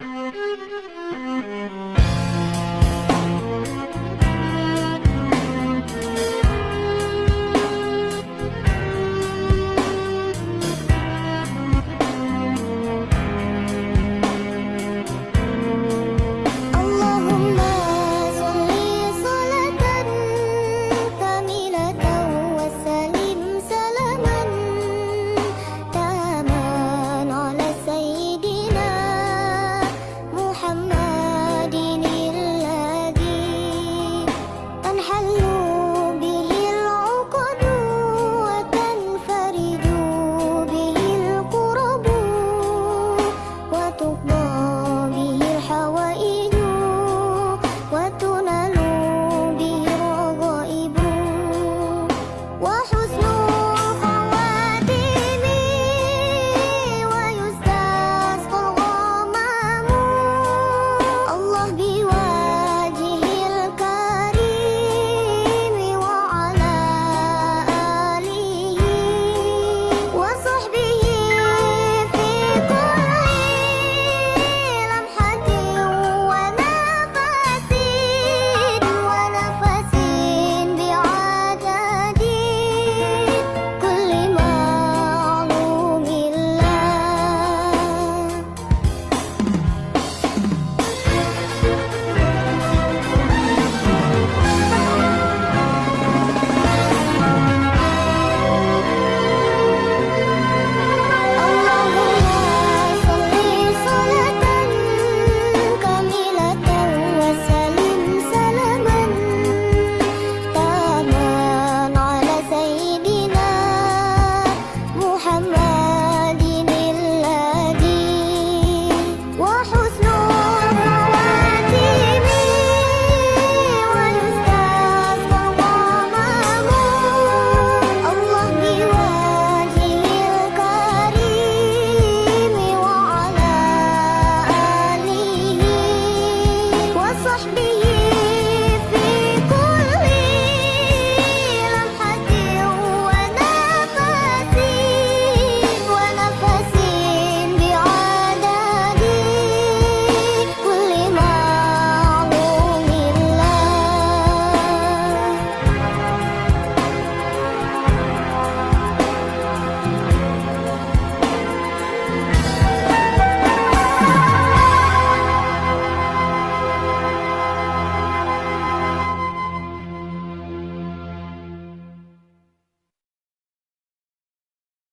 Mm-hmm.